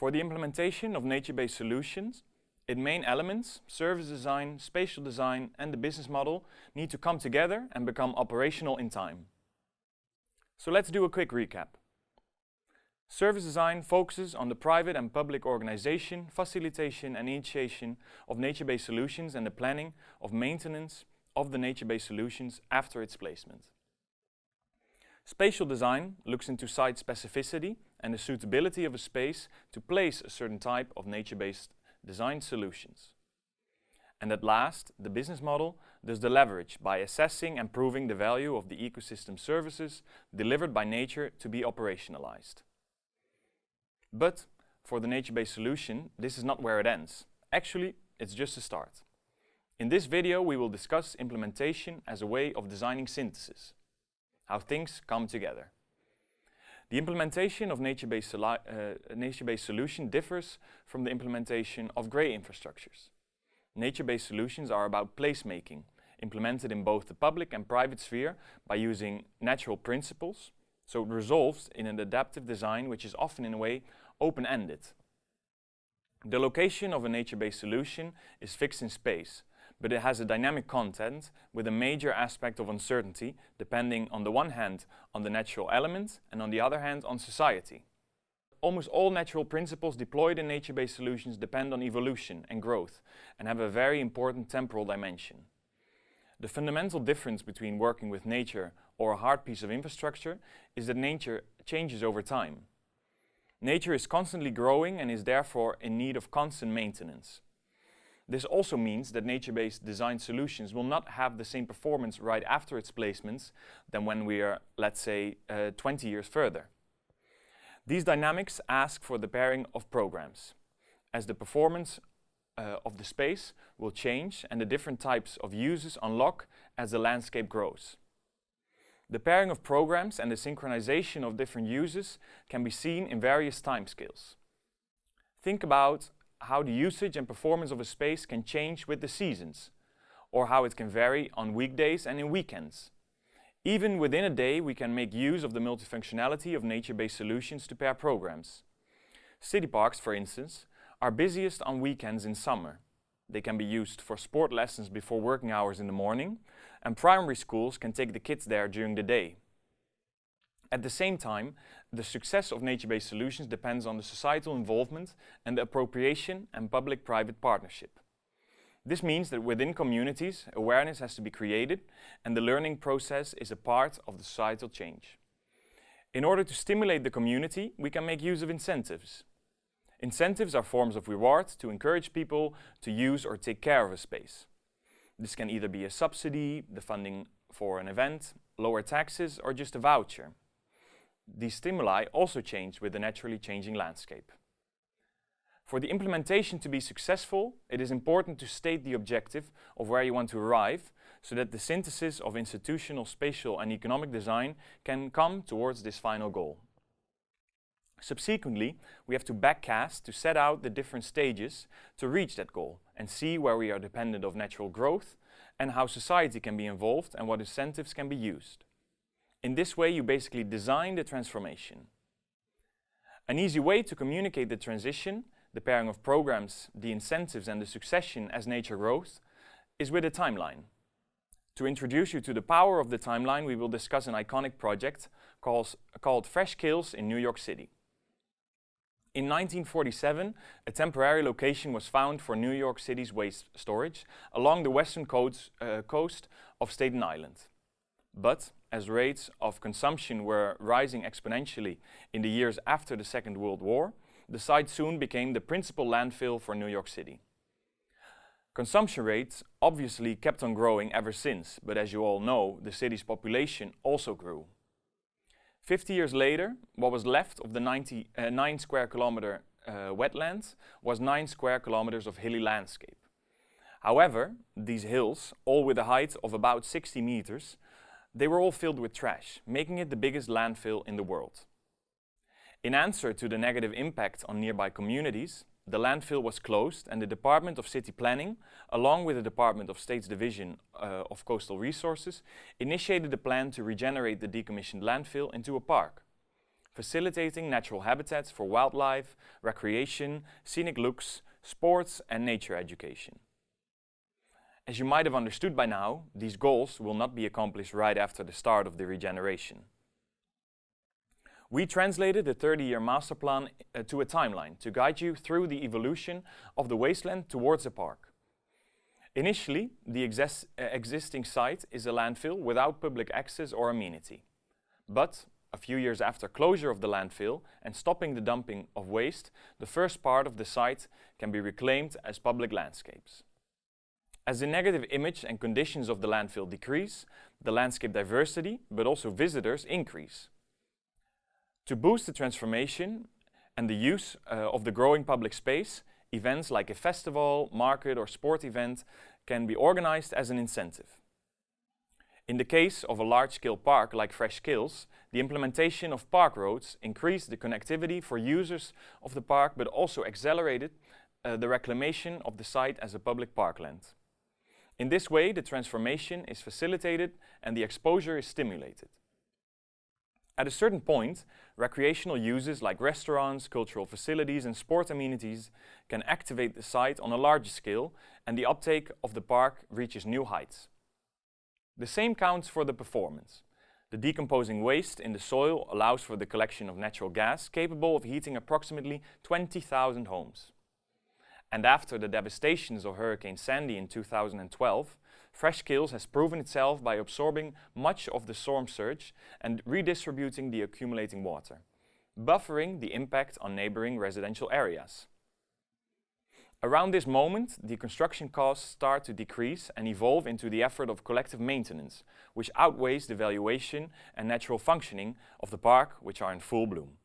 For the implementation of nature-based solutions, its main elements, service design, spatial design and the business model need to come together and become operational in time. So let's do a quick recap. Service design focuses on the private and public organization, facilitation and initiation of nature-based solutions and the planning of maintenance of the nature-based solutions after its placement. Spatial design looks into site specificity and the suitability of a space to place a certain type of nature-based design solutions. And at last, the business model does the leverage by assessing and proving the value of the ecosystem services delivered by nature to be operationalized. But for the nature-based solution, this is not where it ends. Actually, it's just a start. In this video, we will discuss implementation as a way of designing synthesis, how things come together. The implementation of nature-based uh, nature solution differs from the implementation of grey infrastructures. Nature-based solutions are about placemaking, implemented in both the public and private sphere by using natural principles, so it resolves in an adaptive design which is often in a way open-ended. The location of a nature-based solution is fixed in space, but it has a dynamic content with a major aspect of uncertainty depending on the one hand on the natural element and on the other hand on society. Almost all natural principles deployed in nature-based solutions depend on evolution and growth and have a very important temporal dimension. The fundamental difference between working with nature or a hard piece of infrastructure is that nature changes over time. Nature is constantly growing and is therefore in need of constant maintenance. This also means that nature-based design solutions will not have the same performance right after its placements than when we are, let's say, uh, 20 years further. These dynamics ask for the pairing of programs, as the performance uh, of the space will change and the different types of uses unlock as the landscape grows. The pairing of programs and the synchronization of different uses can be seen in various timescales. Think about how the usage and performance of a space can change with the seasons, or how it can vary on weekdays and in weekends. Even within a day, we can make use of the multifunctionality of nature-based solutions to pair programs. City parks, for instance, are busiest on weekends in summer. They can be used for sport lessons before working hours in the morning, and primary schools can take the kids there during the day. At the same time, the success of nature-based solutions depends on the societal involvement and the appropriation and public-private partnership. This means that within communities, awareness has to be created and the learning process is a part of the societal change. In order to stimulate the community, we can make use of incentives. Incentives are forms of reward to encourage people to use or take care of a space. This can either be a subsidy, the funding for an event, lower taxes or just a voucher these stimuli also change with the naturally changing landscape. For the implementation to be successful, it is important to state the objective of where you want to arrive so that the synthesis of institutional, spatial and economic design can come towards this final goal. Subsequently, we have to backcast to set out the different stages to reach that goal and see where we are dependent of natural growth and how society can be involved and what incentives can be used. In this way, you basically design the transformation. An easy way to communicate the transition, the pairing of programs, the incentives and the succession as nature grows, is with a timeline. To introduce you to the power of the timeline, we will discuss an iconic project called, called Fresh Kills in New York City. In 1947, a temporary location was found for New York City's waste storage along the western coast, uh, coast of Staten Island. But as rates of consumption were rising exponentially in the years after the Second World War, the site soon became the principal landfill for New York City. Consumption rates obviously kept on growing ever since, but as you all know, the city's population also grew. 50 years later, what was left of the 90, uh, 9 square kilometer uh, wetlands was 9 square kilometers of hilly landscape. However, these hills, all with a height of about 60 meters, they were all filled with trash, making it the biggest landfill in the world. In answer to the negative impact on nearby communities, the landfill was closed and the Department of City Planning, along with the Department of State's Division uh, of Coastal Resources, initiated a plan to regenerate the decommissioned landfill into a park. facilitating natural habitats for wildlife, recreation, scenic looks, sports and nature education. As you might have understood by now, these goals will not be accomplished right after the start of the regeneration. We translated the 30-year master plan uh, to a timeline to guide you through the evolution of the wasteland towards a park. Initially, the uh, existing site is a landfill without public access or amenity. But a few years after closure of the landfill and stopping the dumping of waste, the first part of the site can be reclaimed as public landscapes. As the negative image and conditions of the landfill decrease, the landscape diversity, but also visitors, increase. To boost the transformation and the use uh, of the growing public space, events like a festival, market or sport event can be organized as an incentive. In the case of a large-scale park like Fresh Kills, the implementation of park roads increased the connectivity for users of the park but also accelerated uh, the reclamation of the site as a public parkland. In this way, the transformation is facilitated and the exposure is stimulated. At a certain point, recreational uses like restaurants, cultural facilities and sport amenities can activate the site on a larger scale and the uptake of the park reaches new heights. The same counts for the performance. The decomposing waste in the soil allows for the collection of natural gas capable of heating approximately 20,000 homes. And after the devastations of Hurricane Sandy in 2012, Fresh Kills has proven itself by absorbing much of the storm surge and redistributing the accumulating water, buffering the impact on neighboring residential areas. Around this moment, the construction costs start to decrease and evolve into the effort of collective maintenance, which outweighs the valuation and natural functioning of the park, which are in full bloom.